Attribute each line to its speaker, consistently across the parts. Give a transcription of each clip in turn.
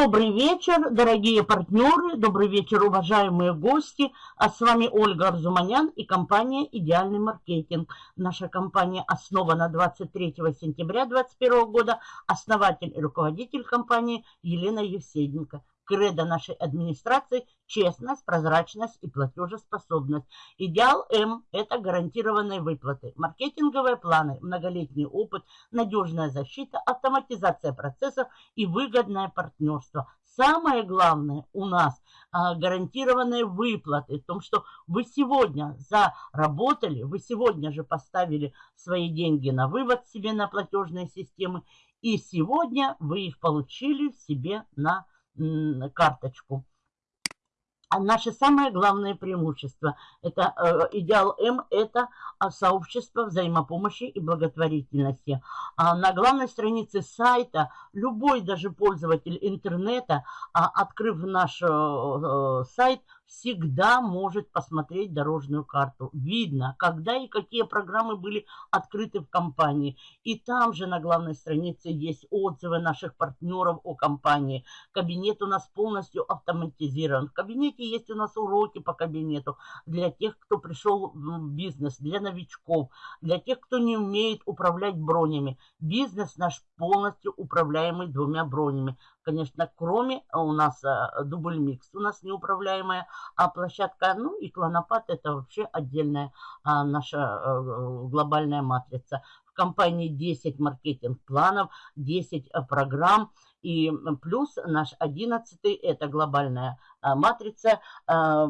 Speaker 1: Добрый вечер, дорогие партнеры, добрый вечер, уважаемые гости. А с вами Ольга Арзуманян и компания «Идеальный маркетинг». Наша компания основана 23 сентября 2021 года. Основатель и руководитель компании Елена Евсеенко. Кредо нашей администрации – честность, прозрачность и платежеспособность. Идеал М – это гарантированные выплаты, маркетинговые планы, многолетний опыт, надежная защита, автоматизация процессов и выгодное партнерство. Самое главное у нас а, гарантированные выплаты, в том, что вы сегодня заработали, вы сегодня же поставили свои деньги на вывод себе на платежные системы, и сегодня вы их получили себе на карточку. А наше самое главное преимущество, это э, идеал М, это а, сообщество взаимопомощи и благотворительности. А на главной странице сайта любой даже пользователь интернета, а, открыв наш э, сайт, всегда может посмотреть дорожную карту. Видно, когда и какие программы были открыты в компании. И там же на главной странице есть отзывы наших партнеров о компании. Кабинет у нас полностью автоматизирован. В кабинете есть у нас уроки по кабинету для тех, кто пришел в бизнес, для новичков, для тех, кто не умеет управлять бронями. Бизнес наш полностью управляемый двумя бронями конечно, кроме а, у нас а, дубль микс, у нас неуправляемая а площадка, ну и клонопад это вообще отдельная а, наша глобальная матрица. В компании 10 маркетинг-планов, 10 программ, и плюс наш 11 это глобальная а, матрица, а,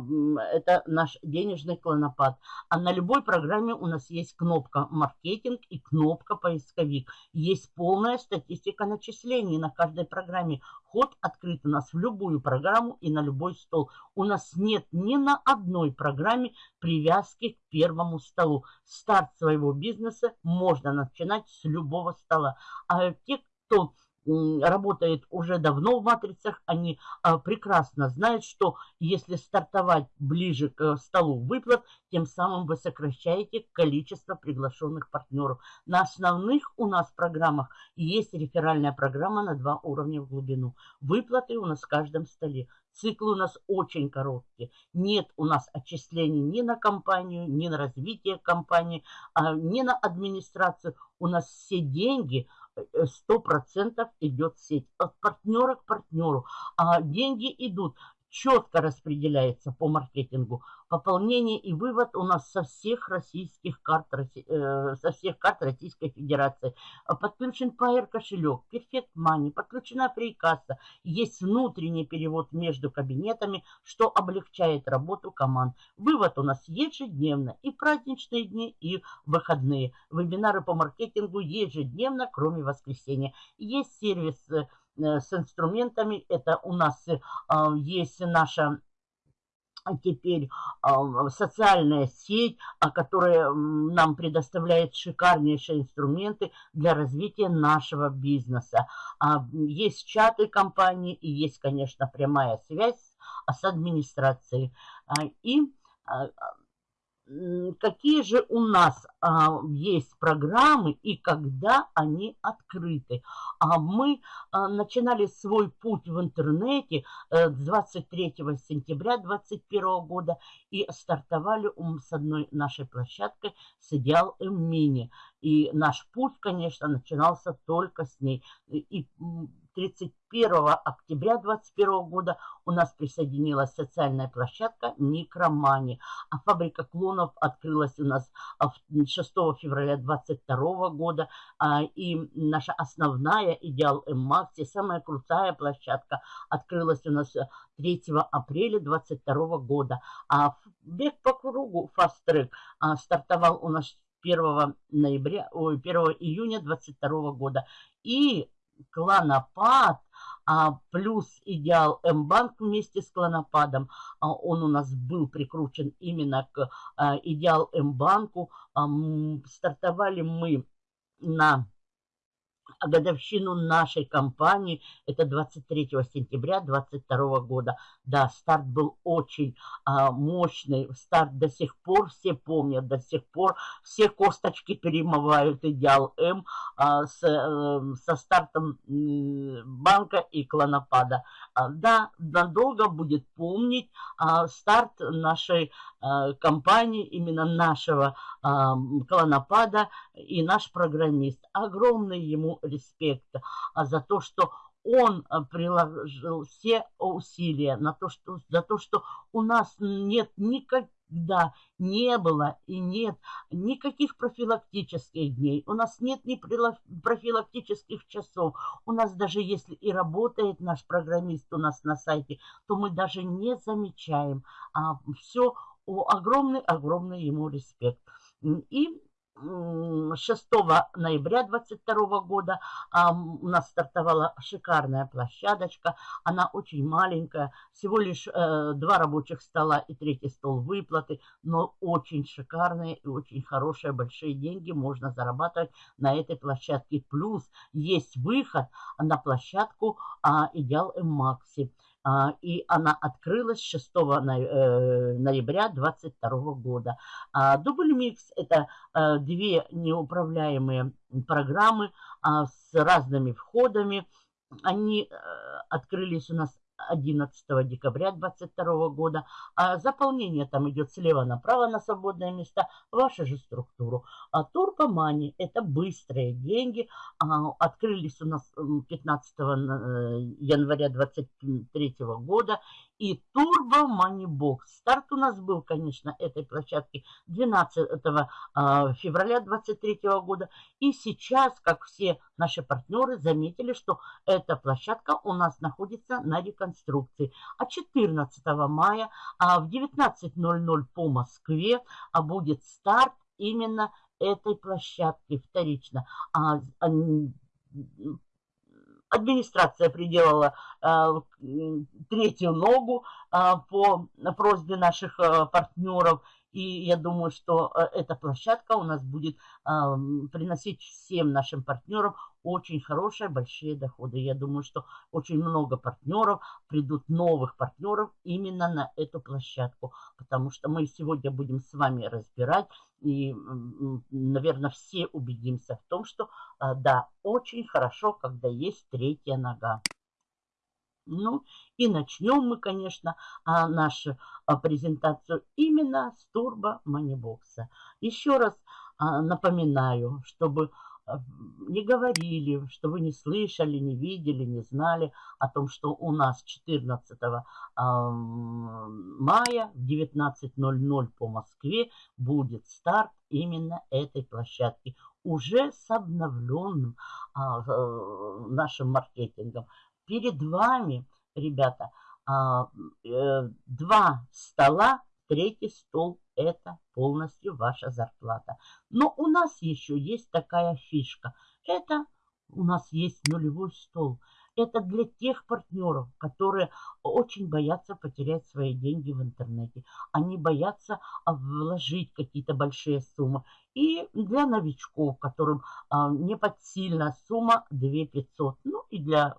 Speaker 1: это наш денежный клонопад. А на любой программе у нас есть кнопка маркетинг и кнопка поисковик. Есть полная статистика начислений на каждой программе. Ход открыт у нас в любую программу и на любой стол. У нас нет ни на одной программе привязки к первому столу. Старт своего бизнеса можно начинать с любого стола. А те, кто работает уже давно в матрицах, они а, прекрасно знают, что если стартовать ближе к столу выплат, тем самым вы сокращаете количество приглашенных партнеров. На основных у нас программах есть реферальная программа на два уровня в глубину. Выплаты у нас в каждом столе. Циклы у нас очень короткие. Нет у нас отчислений ни на компанию, ни на развитие компании, а, ни на администрацию. У нас все деньги – сто процентов идет сеть. От партнера к партнеру. А деньги идут четко распределяется по маркетингу. Пополнение и вывод у нас со всех российских карт, э, со всех карт Российской Федерации. Подключен Pair кошелек, Perfect Money, подключена фрикасса. Есть внутренний перевод между кабинетами, что облегчает работу команд. Вывод у нас ежедневно и праздничные дни, и выходные. Вебинары по маркетингу ежедневно, кроме воскресенья. Есть сервис э, с инструментами. Это у нас э, а, есть наша теперь а, социальная сеть, а, которая нам предоставляет шикарнейшие инструменты для развития нашего бизнеса. Есть чаты компании и есть, конечно, прямая связь с администрацией. И какие же у нас а, есть программы и когда они открыты. А мы а, начинали свой путь в интернете а, 23 сентября 2021 года и стартовали с одной нашей площадкой с Идеал Мини. И наш путь, конечно, начинался только с ней. И 31 октября 2021 года у нас присоединилась социальная площадка Микромани. А фабрика клонов открылась у нас 6 февраля 2022 года. А, и наша основная Идеал М-Макси, самая крутая площадка, открылась у нас 3 апреля 2022 года. А бег по кругу а, стартовал у нас 1 ноября, ой, 1 июня 2022 года. И клонопад, а, плюс идеал М-банк вместе с клонопадом. А, он у нас был прикручен именно к а, идеал М-банку. А, стартовали мы на а годовщину нашей компании, это 23 сентября 2022 года. Да, старт был очень а, мощный, старт до сих пор все помнят, до сих пор все косточки перемывают Идеал М а, с, а, со стартом банка и клонопада. А, да, надолго будет помнить а, старт нашей компании, именно нашего а, клонопада и наш программист. Огромный ему респект а, за то, что он приложил все усилия на то, что, за то, что у нас нет никогда не было и нет никаких профилактических дней. У нас нет ни профилактических часов. У нас даже если и работает наш программист у нас на сайте, то мы даже не замечаем. А все огромный-огромный ему респект. И 6 ноября 2022 года у нас стартовала шикарная площадочка. Она очень маленькая, всего лишь э, два рабочих стола и третий стол выплаты, но очень шикарные и очень хорошие, большие деньги можно зарабатывать на этой площадке. Плюс есть выход на площадку а, Идеал М-Макси. А, и она открылась 6 э, ноября 2022 года. А, Дубль Микс – это э, две неуправляемые программы а, с разными входами. Они э, открылись у нас 11 декабря 2022 года. А заполнение там идет слева направо на свободные места, вашу же структуру. А Турбомани – это быстрые деньги. А, открылись у нас 15 января 2023 года и Turbo Money Box. Старт у нас был, конечно, этой площадки 12 а, февраля 2023 года. И сейчас, как все наши партнеры заметили, что эта площадка у нас находится на реконструкции. А 14 мая а в 19.00 по Москве а будет старт именно этой площадки вторично. Администрация приделала э, третью ногу э, по просьбе наших э, партнеров. И я думаю, что э, эта площадка у нас будет э, приносить всем нашим партнерам очень хорошие, большие доходы. Я думаю, что очень много партнеров, придут новых партнеров именно на эту площадку. Потому что мы сегодня будем с вами разбирать и, наверное, все убедимся в том, что а, да, очень хорошо, когда есть третья нога. Ну, и начнем мы, конечно, а, нашу а, презентацию именно с турбо манибокса. Еще раз напоминаю, чтобы не говорили, что вы не слышали, не видели, не знали о том, что у нас 14 мая в 19.00 по Москве будет старт именно этой площадки. Уже с обновленным а, э, нашим маркетингом. Перед вами, ребята, а, э, два стола, третий стол это полностью ваша зарплата. Но у нас еще есть такая фишка. Это у нас есть нулевой стол. Это для тех партнеров, которые очень боятся потерять свои деньги в интернете. Они боятся а, вложить какие-то большие суммы. И для новичков, которым а, не подсильна сумма 2 500. Ну и для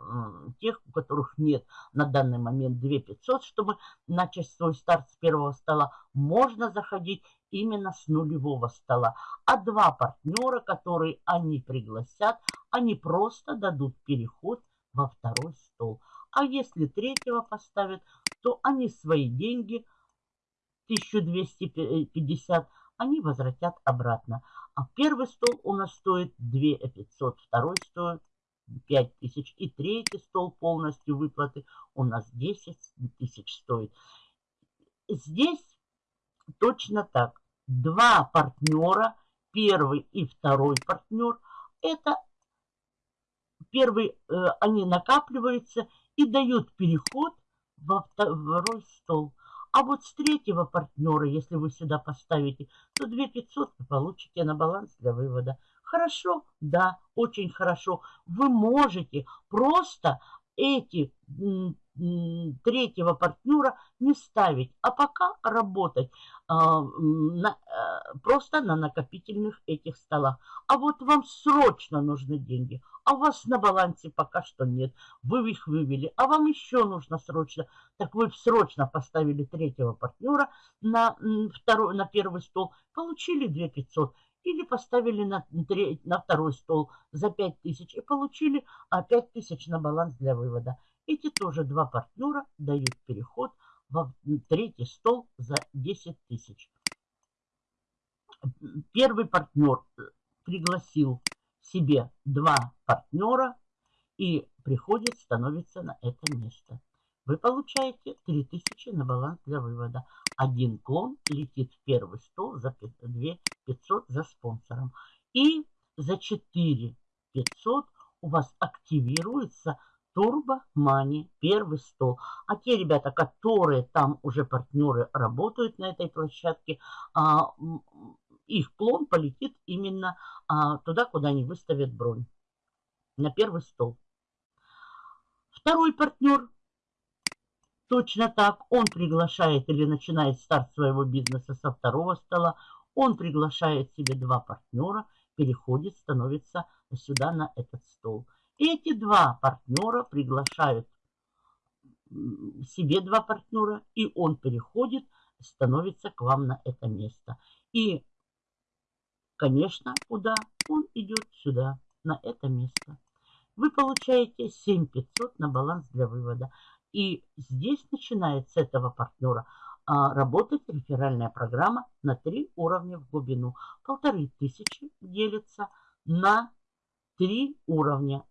Speaker 1: тех, у которых нет на данный момент 2 500, чтобы начать свой старт с первого стола, можно заходить именно с нулевого стола. А два партнера, которые они пригласят, они просто дадут переход во второй стол. А если третьего поставят, то они свои деньги, 1250, они возвратят обратно. А первый стол у нас стоит 2500, второй стоит 5000 и третий стол полностью выплаты у нас 10 тысяч стоит. Здесь точно так. Два партнера, первый и второй партнер, это первый, э, они накапливаются и дают переход во второй стол. А вот с третьего партнера, если вы сюда поставите, то 2500 вы получите на баланс для вывода. Хорошо? Да, очень хорошо. Вы можете просто эти третьего партнера не ставить, а пока работать а, на, а, просто на накопительных этих столах. А вот вам срочно нужны деньги, а у вас на балансе пока что нет. Вы их вывели, а вам еще нужно срочно. Так вы срочно поставили третьего партнера на, второй, на первый стол, получили 2 500 или поставили на, на второй стол за 5000 и получили 5000 на баланс для вывода. Эти тоже два партнера дают переход в третий стол за 10 тысяч. Первый партнер э, пригласил себе два партнера и приходит, становится на это место. Вы получаете 3000 на баланс для вывода. Один клон летит в первый стол за 2 500 за спонсором. И за 4 500 у вас активируется Turbo Money, первый стол. А те ребята, которые там уже партнеры работают на этой площадке, а, их клон полетит именно а, туда, куда они выставят бронь. На первый стол. Второй партнер точно так. Он приглашает или начинает старт своего бизнеса со второго стола. Он приглашает себе два партнера, переходит, становится сюда на этот стол. Эти два партнера приглашают себе два партнера, и он переходит, становится к вам на это место. И, конечно, куда? Он идет сюда, на это место. Вы получаете 7500 на баланс для вывода. И здесь начинает с этого партнера а, работать реферальная программа на три уровня в глубину. Полторы тысячи делится на три уровня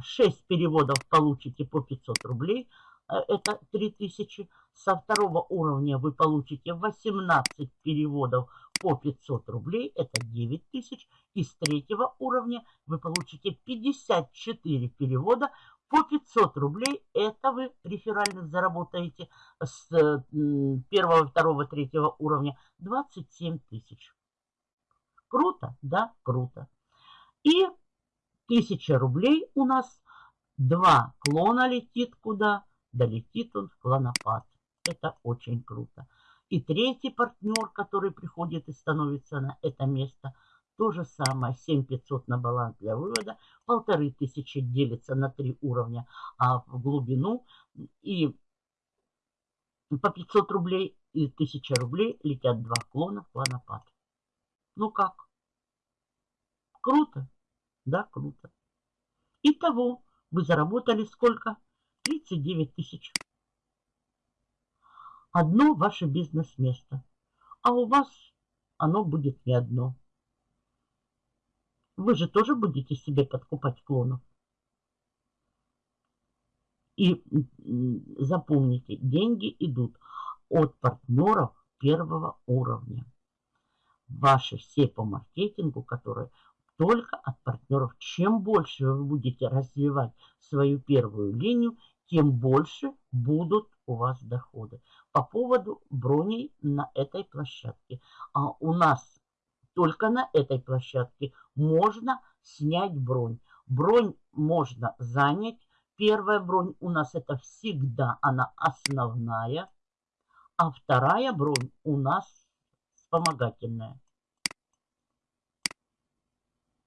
Speaker 1: 6 переводов получите по 500 рублей, э, это 3000. Со второго уровня вы получите 18 переводов по 500 рублей, это 9000. И с третьего уровня вы получите 54 перевода по 500 рублей. Это вы реферальных заработаете с первого, второго, третьего уровня 27 тысяч. Круто? Да, круто. И Тысяча рублей у нас. Два клона летит куда? Долетит он в клонопад. Это очень круто. И третий партнер, который приходит и становится на это место, то же самое. 7500 на баланс для вывода. Полторы тысячи делится на три уровня а в глубину. И по 500 рублей и 1000 рублей летят два клона в клонопад. Ну как? Круто? Да, круто. Итого вы заработали сколько? 39 тысяч. Одно ваше бизнес-место. А у вас оно будет не одно. Вы же тоже будете себе подкупать клонов. И запомните, деньги идут от партнеров первого уровня. Ваши все по маркетингу, которые только от партнеров. Чем больше вы будете развивать свою первую линию, тем больше будут у вас доходы. По поводу броней на этой площадке. А у нас только на этой площадке можно снять бронь. Бронь можно занять. Первая бронь у нас это всегда она основная. А вторая бронь у нас вспомогательная.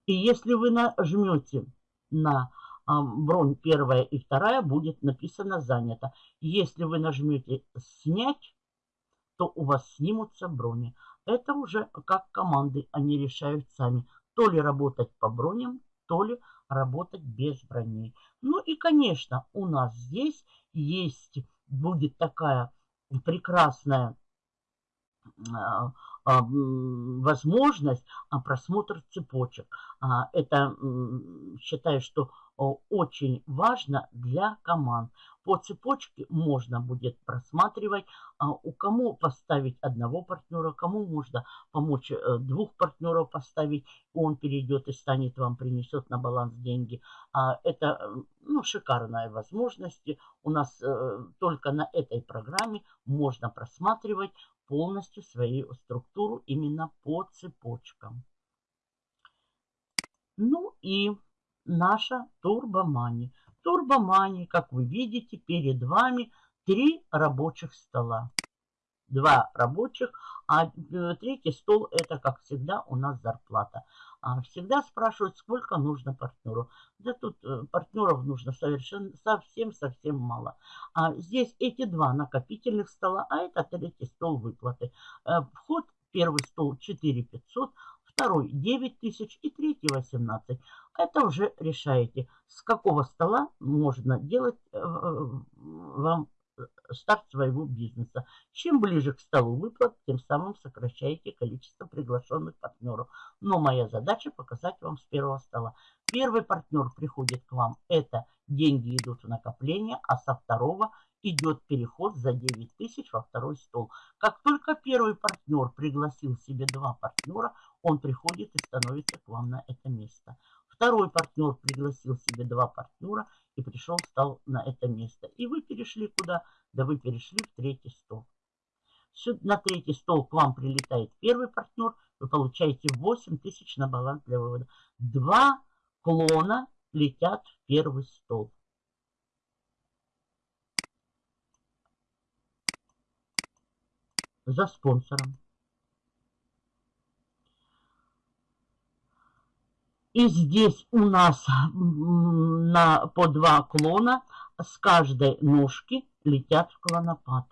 Speaker 1: И если вы нажмете на а, бронь первая и вторая, будет написано занято. Если вы нажмете снять, то у вас снимутся брони. Это уже как команды, они решают сами. То ли работать по броням, то ли работать без броней. Ну и, конечно, у нас здесь есть, будет такая прекрасная возможность а, просмотра цепочек. А, это считаю, что очень важно для команд. По цепочке можно будет просматривать, у кому поставить одного партнера, кому можно помочь э, двух партнеров поставить, он перейдет и станет вам, принесет на баланс деньги. Это ну, шикарная возможность. У нас э, только на этой программе можно просматривать полностью свою структуру именно по цепочкам. Ну и наша турбомани. Турбомани, как вы видите, перед вами три рабочих стола. Два рабочих, а э, третий стол это, как всегда, у нас зарплата. А всегда спрашивают, сколько нужно партнеру. Да тут э, партнеров нужно совершенно совсем-совсем мало. А здесь эти два накопительных стола, а это третий стол выплаты. Э, вход первый стол 4500, второй 9 тысяч и третий 18. Это уже решаете, с какого стола можно делать вам старт своего бизнеса. Чем ближе к столу выплат, тем самым сокращаете количество приглашенных партнеров. Но моя задача показать вам с первого стола. Первый партнер приходит к вам, это деньги идут в накопление, а со второго идет переход за 9 тысяч во второй стол. Как только первый партнер пригласил себе два партнера, он приходит и становится к вам на это место. Второй партнер пригласил себе два партнера и пришел, стал на это место. И вы перешли куда? Да вы перешли в третий стол. На третий стол к вам прилетает первый партнер, вы получаете 8 тысяч на баланс для вывода. Два клона летят в первый стол. За спонсором. И здесь у нас на, по два клона с каждой ножки летят в клонопад.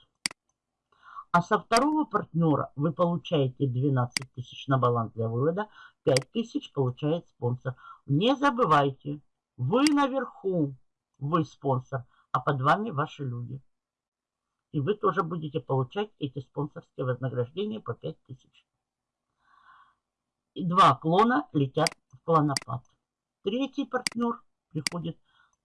Speaker 1: А со второго партнера вы получаете 12 тысяч на баланс для вывода, 5 тысяч получает спонсор. Не забывайте, вы наверху, вы спонсор, а под вами ваши люди. И вы тоже будете получать эти спонсорские вознаграждения по 5 тысяч. И два клона летят клонопад. Третий партнер приходит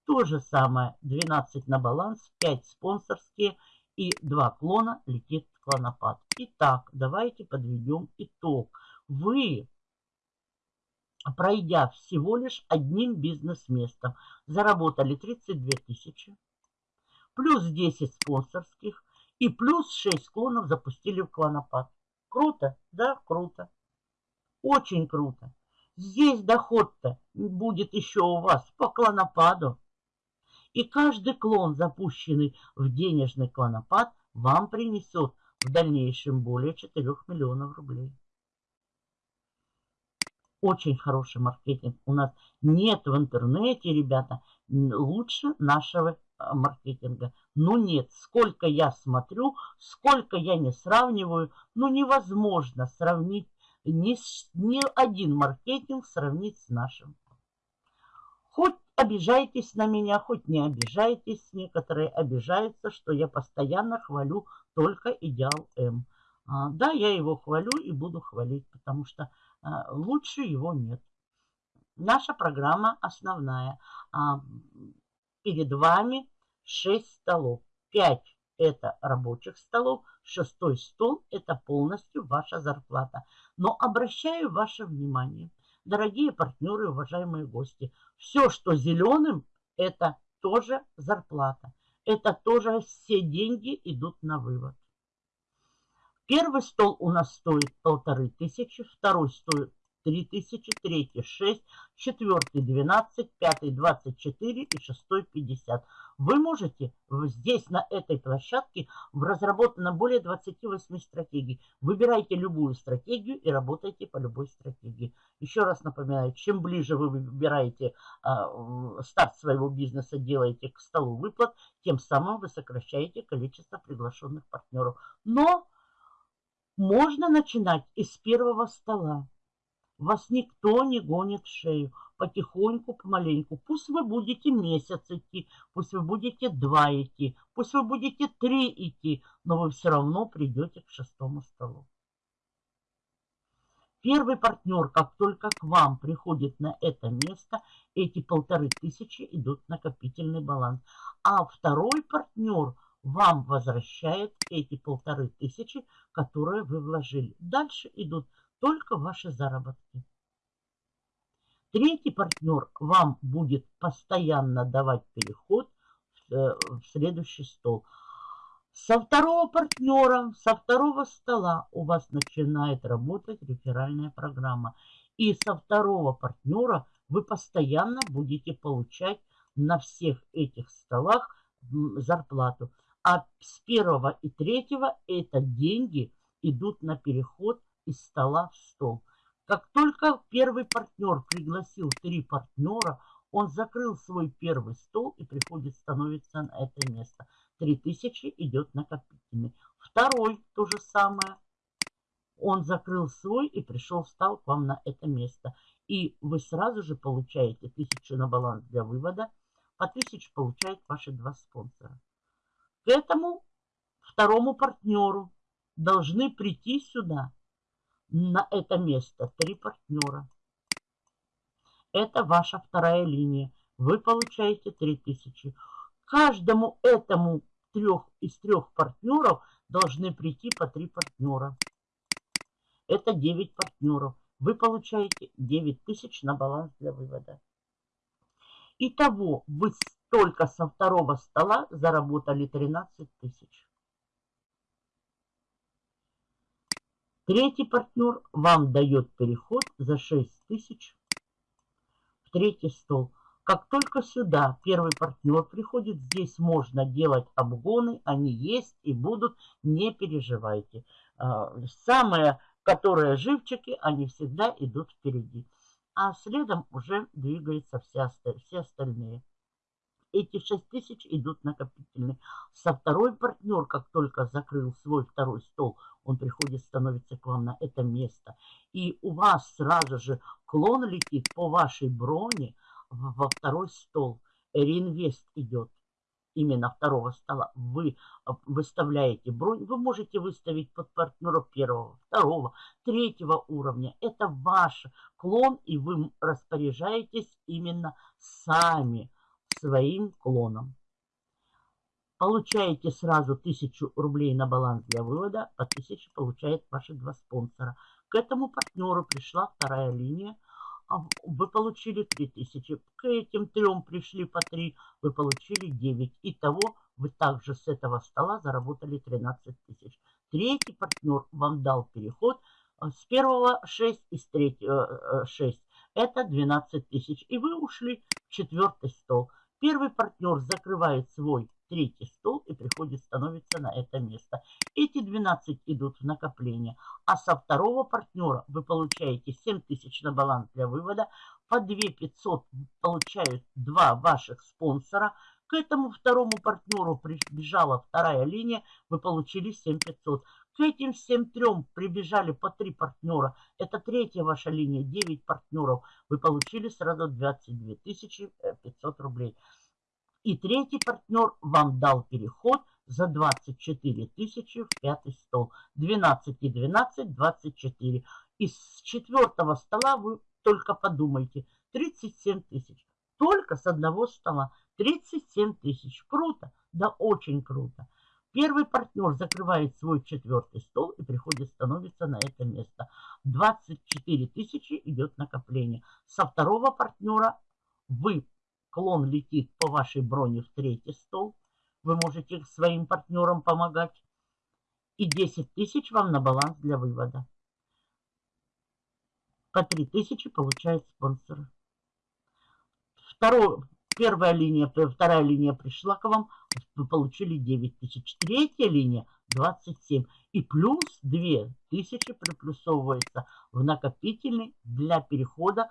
Speaker 1: то же самое. 12 на баланс, 5 спонсорские и 2 клона летит в клонопад. Итак, давайте подведем итог. Вы, пройдя всего лишь одним бизнес-местом, заработали 32 тысячи, плюс 10 спонсорских и плюс 6 клонов запустили в клонопад. Круто? Да, круто. Очень круто. Здесь доход-то будет еще у вас по клонопаду. И каждый клон, запущенный в денежный клонопад, вам принесет в дальнейшем более 4 миллионов рублей. Очень хороший маркетинг. У нас нет в интернете, ребята, лучше нашего а, маркетинга. Ну нет, сколько я смотрю, сколько я не сравниваю, ну невозможно сравнить ни, ни один маркетинг сравнить с нашим. Хоть обижайтесь на меня, хоть не обижайтесь. Некоторые обижаются, что я постоянно хвалю только идеал М. А, да, я его хвалю и буду хвалить, потому что а, лучше его нет. Наша программа основная. А, перед вами 6 столов. 5 это рабочих столов, шестой стол – это полностью ваша зарплата. Но обращаю ваше внимание, дорогие партнеры, уважаемые гости, все, что зеленым, это тоже зарплата. Это тоже все деньги идут на вывод. Первый стол у нас стоит полторы тысячи, второй стоит 3000, третий 6, четвертый 12, пятый 24 и шестой 50. Вы можете здесь, на этой площадке, разработано более 28 стратегий. Выбирайте любую стратегию и работайте по любой стратегии. Еще раз напоминаю, чем ближе вы выбираете э, старт своего бизнеса, делаете к столу выплат, тем самым вы сокращаете количество приглашенных партнеров. Но можно начинать из первого стола. Вас никто не гонит в шею. Потихоньку, помаленьку. Пусть вы будете месяц идти, пусть вы будете два идти, пусть вы будете три идти, но вы все равно придете к шестому столу. Первый партнер, как только к вам приходит на это место, эти полторы тысячи идут в накопительный баланс. А второй партнер вам возвращает эти полторы тысячи, которые вы вложили. Дальше идут только ваши заработки. Третий партнер вам будет постоянно давать переход в, э, в следующий стол. Со второго партнера, со второго стола у вас начинает работать реферальная программа. И со второго партнера вы постоянно будете получать на всех этих столах зарплату. А с первого и третьего это деньги идут на переход из стола в стол. Как только первый партнер пригласил три партнера, он закрыл свой первый стол и приходит, становится на это место. 3000 идет накопительный. Второй то же самое. Он закрыл свой и пришел, встал к вам на это место. И вы сразу же получаете 1000 на баланс для вывода. По 1000 получают ваши два спонсора. К этому второму партнеру должны прийти сюда, на это место, три партнера. Это ваша вторая линия. Вы получаете 3000. Каждому этому трех из трех партнеров должны прийти по три партнера. Это 9 партнеров. Вы получаете 9 тысяч на баланс для вывода. Итого вы только со второго стола заработали 13 тысяч. Третий партнер вам дает переход за 6 тысяч в третий стол. Как только сюда первый партнер приходит, здесь можно делать обгоны, они есть и будут, не переживайте. А, самые, которые живчики, они всегда идут впереди. А следом уже двигаются все, все остальные эти 6 тысяч идут накопительные. Со второй партнер, как только закрыл свой второй стол, он приходит, становится к вам на это место. И у вас сразу же клон летит по вашей броне во второй стол. Реинвест идет именно второго стола. Вы выставляете бронь. Вы можете выставить под партнера первого, второго, третьего уровня. Это ваш клон, и вы распоряжаетесь именно сами своим клоном. Получаете сразу 1000 рублей на баланс для вывода, по 1000 получает ваши два спонсора. К этому партнеру пришла вторая линия, а вы получили 3000. К этим трем пришли по 3, вы получили 9. Итого вы также с этого стола заработали 13 тысяч. Третий партнер вам дал переход а, с первого 6 и с третьего 6. Э, э, Это 12 тысяч. И вы ушли в четвертый стол. Первый партнер закрывает свой третий стол и приходит, становится на это место. Эти 12 идут в накопление. А со второго партнера вы получаете 7 тысяч на баланс для вывода. По 2 500 получают два ваших спонсора. К этому второму партнеру прибежала вторая линия. Вы получили 7 500. К этим всем трем прибежали по три партнера. Это третья ваша линия, 9 партнеров. Вы получили сразу 22 500 рублей. И третий партнер вам дал переход за 24 тысячи в пятый стол. 12 и 12, 24. Из четвертого стола вы только подумайте. 37 тысяч. Только с одного стола. 37 тысяч. Круто. Да очень круто. Первый партнер закрывает свой четвертый стол и приходит, становится на это место. 24 тысячи идет накопление. Со второго партнера вы, клон летит по вашей броне в третий стол. Вы можете своим партнерам помогать. И 10 тысяч вам на баланс для вывода. По 3 тысячи получает спонсор. Второй, Первая линия, вторая линия пришла к вам, вы получили 9 тысяч. Третья линия 27. И плюс 2 тысячи приплюсовывается в накопительный для перехода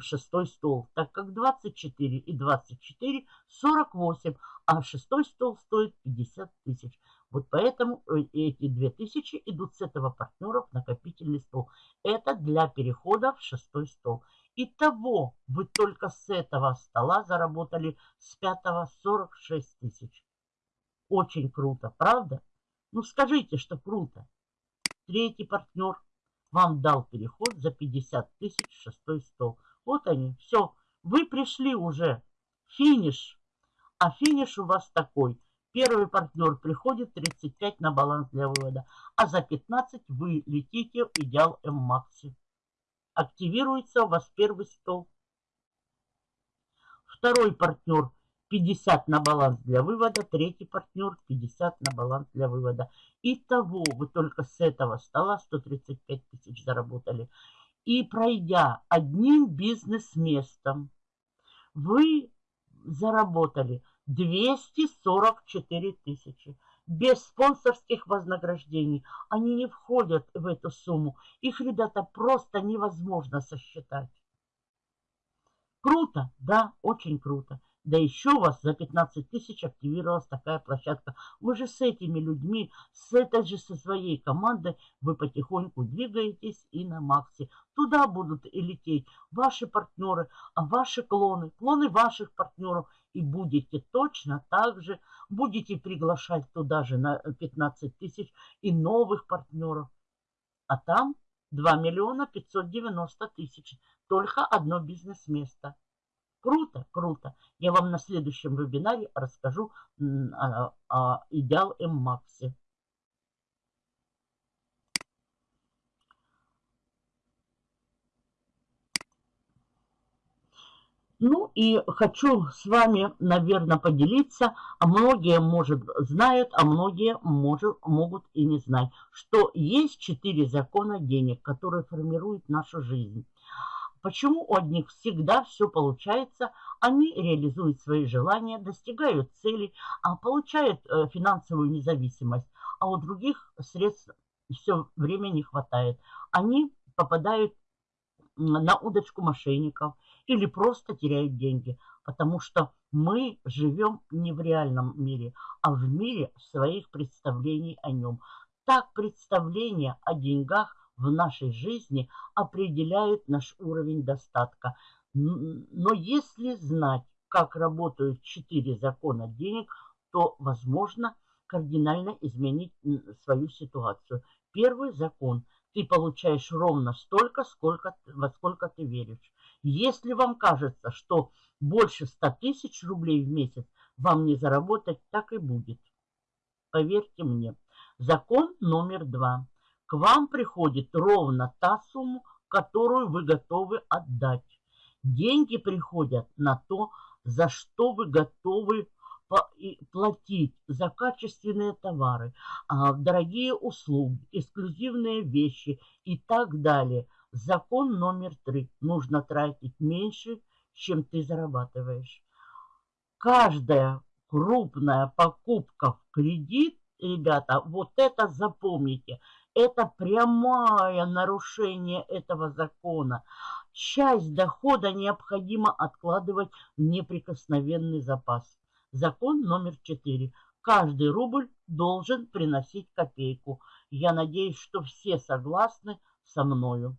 Speaker 1: шестой стол. Так как 24 и 24 48, а шестой стол стоит 50 тысяч. Вот поэтому э, эти 2000 идут с этого партнера в накопительный стол. Это для перехода в шестой стол. Итого вы только с этого стола заработали с пятого 46 тысяч. Очень круто, правда? Ну скажите, что круто. Третий партнер вам дал переход за 50 тысяч шестой стол. Вот они, все. Вы пришли уже. Финиш. А финиш у вас такой. Первый партнер приходит 35 на баланс для вывода. А за 15 вы летите в идеал М-Макси активируется у вас первый стол. Второй партнер 50 на баланс для вывода, третий партнер 50 на баланс для вывода. Итого вы только с этого стола 135 тысяч заработали. И пройдя одним бизнес-местом, вы заработали 244 тысячи. Без спонсорских вознаграждений они не входят в эту сумму. Их, ребята, просто невозможно сосчитать. Круто, да, очень круто. Да еще у вас за 15 тысяч активировалась такая площадка. Вы же с этими людьми, с этой же со своей командой, вы потихоньку двигаетесь и на Максе. Туда будут и лететь ваши партнеры, а ваши клоны, клоны ваших партнеров. И будете точно так же, будете приглашать туда же на 15 тысяч и новых партнеров. А там 2 миллиона 590 тысяч. Только одно бизнес-место. Круто, круто. Я вам на следующем вебинаре расскажу о, о идеал М-Максе. Ну и хочу с вами, наверное, поделиться, а многие, может, знают, а многие, может, могут и не знать, что есть четыре закона денег, которые формируют нашу жизнь. Почему у одних всегда все получается, они реализуют свои желания, достигают целей, а получают э, финансовую независимость, а у других средств все время не хватает. Они попадают на удочку мошенников или просто теряют деньги, потому что мы живем не в реальном мире, а в мире своих представлений о нем. Так представление о деньгах в нашей жизни определяют наш уровень достатка. Но если знать, как работают четыре закона денег, то возможно кардинально изменить свою ситуацию. Первый закон. Ты получаешь ровно столько, сколько, во сколько ты веришь. Если вам кажется, что больше 100 тысяч рублей в месяц вам не заработать, так и будет. Поверьте мне. Закон номер два к вам приходит ровно та сумма, которую вы готовы отдать. Деньги приходят на то, за что вы готовы платить за качественные товары, а, дорогие услуги, эксклюзивные вещи и так далее. Закон номер три. Нужно тратить меньше, чем ты зарабатываешь. Каждая крупная покупка в кредит, ребята, вот это запомните – это прямое нарушение этого закона. Часть дохода необходимо откладывать в неприкосновенный запас. Закон номер четыре. Каждый рубль должен приносить копейку. Я надеюсь, что все согласны со мною.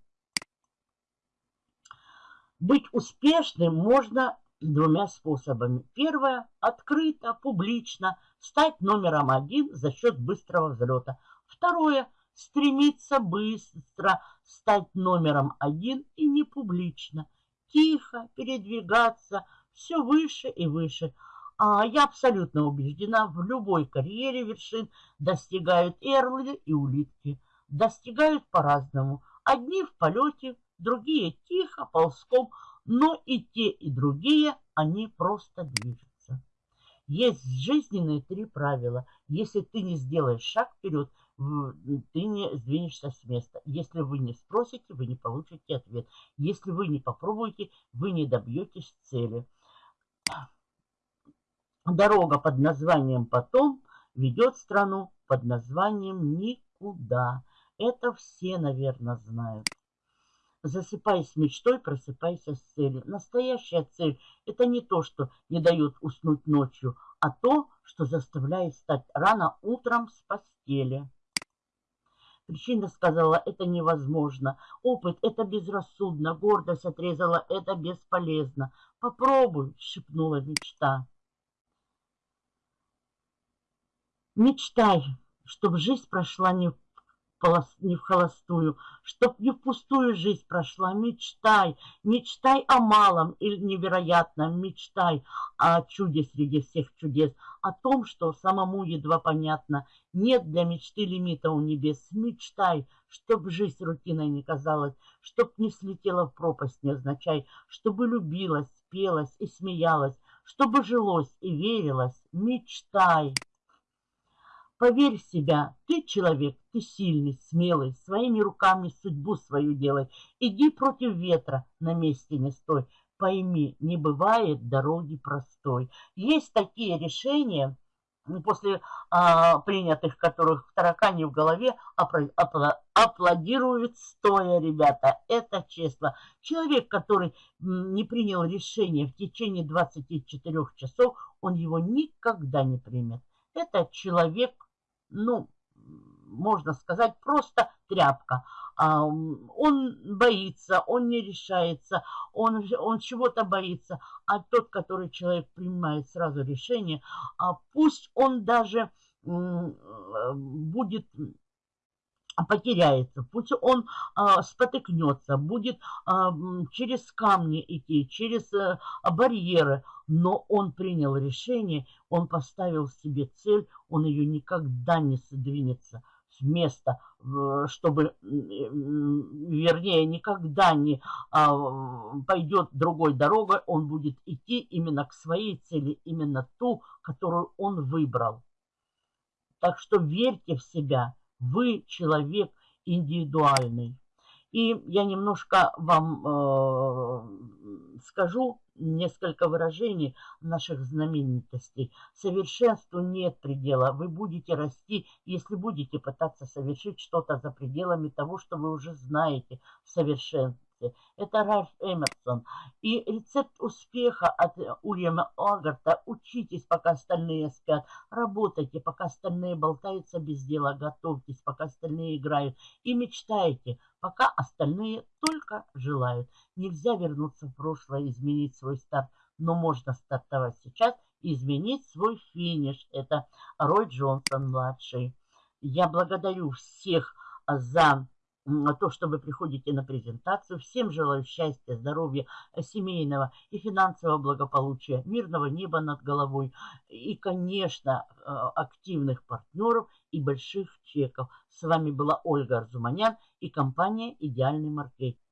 Speaker 1: Быть успешным можно двумя способами. Первое – открыто, публично, стать номером один за счет быстрого взлета. Второе – стремиться быстро стать номером один и не публично, тихо передвигаться все выше и выше. А я абсолютно убеждена, в любой карьере вершин достигают и орлы, и улитки. Достигают по-разному. Одни в полете, другие тихо, ползком, но и те, и другие, они просто движутся. Есть жизненные три правила. Если ты не сделаешь шаг вперед, ты не сдвинешься с места. Если вы не спросите, вы не получите ответ. Если вы не попробуете, вы не добьетесь цели. Дорога под названием «Потом» ведет страну под названием «Никуда». Это все, наверное, знают. Засыпай с мечтой, просыпайся с целью. Настоящая цель – это не то, что не дает уснуть ночью, а то, что заставляет встать рано утром с постели. Причина сказала, это невозможно. Опыт – это безрассудно. Гордость отрезала, это бесполезно. Попробуй, шепнула мечта. Мечтай, чтобы жизнь прошла не не в холостую, чтоб не в пустую жизнь прошла. Мечтай, мечтай о малом или невероятном, мечтай о чуде среди всех чудес, о том, что самому едва понятно. Нет для мечты лимита у небес. Мечтай, чтоб жизнь рутиной не казалась, чтоб не слетела в пропасть невзначай, чтобы любилась, пелась и смеялась, чтобы жилось и верилось. Мечтай. Поверь в себя, ты человек, ты сильный, смелый, своими руками судьбу свою делай. Иди против ветра, на месте не стой. Пойми, не бывает дороги простой. Есть такие решения, после а, принятых которых в таракане в голове аплодируют стоя, ребята. Это честно. Человек, который не принял решение в течение 24 часов, он его никогда не примет. Это человек, ну, можно сказать, просто тряпка. А, он боится, он не решается, он, он чего-то боится. А тот, который человек принимает сразу решение, а пусть он даже будет потеряется, пусть он а, спотыкнется, будет а, через камни идти, через а, барьеры, но он принял решение, он поставил себе цель, он ее никогда не сдвинется с места, чтобы, вернее, никогда не а, пойдет другой дорогой, он будет идти именно к своей цели, именно ту, которую он выбрал. Так что верьте в себя, вы человек индивидуальный. И я немножко вам э, скажу несколько выражений наших знаменитостей. Совершенству нет предела. Вы будете расти, если будете пытаться совершить что-то за пределами того, что вы уже знаете в совершенстве власти. Это Ральф Эмерсон. И рецепт успеха от Уильяма Огарта. Учитесь, пока остальные спят. Работайте, пока остальные болтаются без дела. Готовьтесь, пока остальные играют. И мечтайте, пока остальные только желают. Нельзя вернуться в прошлое, изменить свой старт. Но можно стартовать сейчас и изменить свой финиш. Это Рой Джонсон-младший. Я благодарю всех за то, что вы приходите на презентацию. Всем желаю счастья, здоровья, э, семейного и финансового благополучия, мирного неба над головой и, конечно, э, активных партнеров и больших чеков. С вами была Ольга Арзуманян и компания «Идеальный маркетинг».